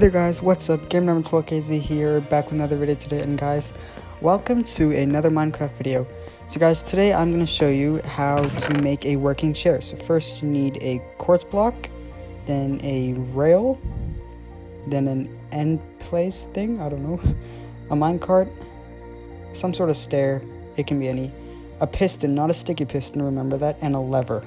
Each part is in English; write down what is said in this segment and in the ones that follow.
there guys, what's up? Game number 12KZ here, back with another video today, and guys, welcome to another Minecraft video. So guys, today I'm going to show you how to make a working chair. So first you need a quartz block, then a rail, then an end place thing, I don't know, a minecart, some sort of stair, it can be any, a piston, not a sticky piston, remember that, and a lever.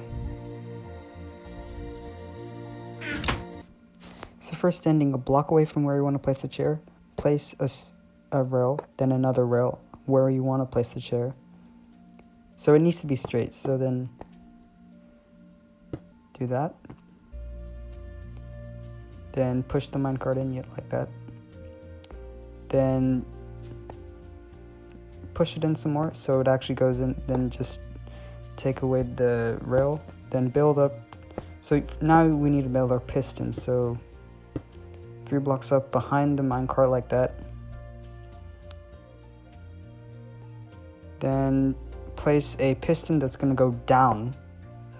So first standing a block away from where you want to place the chair, place a, a rail, then another rail where you want to place the chair. So it needs to be straight, so then do that. Then push the minecart in yet like that. Then push it in some more so it actually goes in, then just take away the rail, then build up. So now we need to build our piston, so three blocks up behind the minecart like that. Then place a piston that's gonna go down.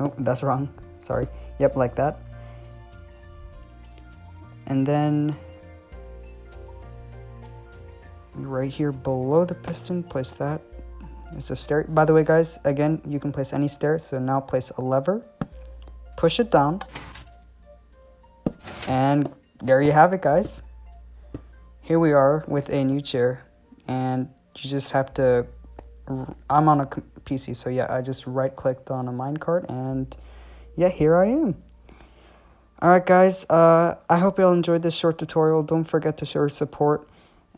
Nope, that's wrong. Sorry. Yep, like that. And then right here below the piston, place that. It's a stair. By the way, guys, again, you can place any stair. So now place a lever, push it down, and there you have it, guys. Here we are with a new chair, and you just have to. I'm on a PC, so yeah, I just right clicked on a minecart, and yeah, here I am. Alright, guys, uh, I hope you all enjoyed this short tutorial. Don't forget to show your support,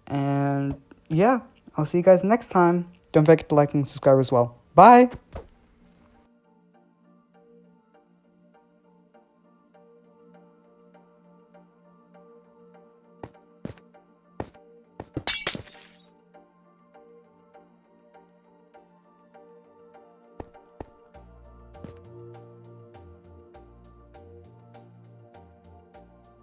and yeah, I'll see you guys next time. Don't forget to like and subscribe as well. Bye!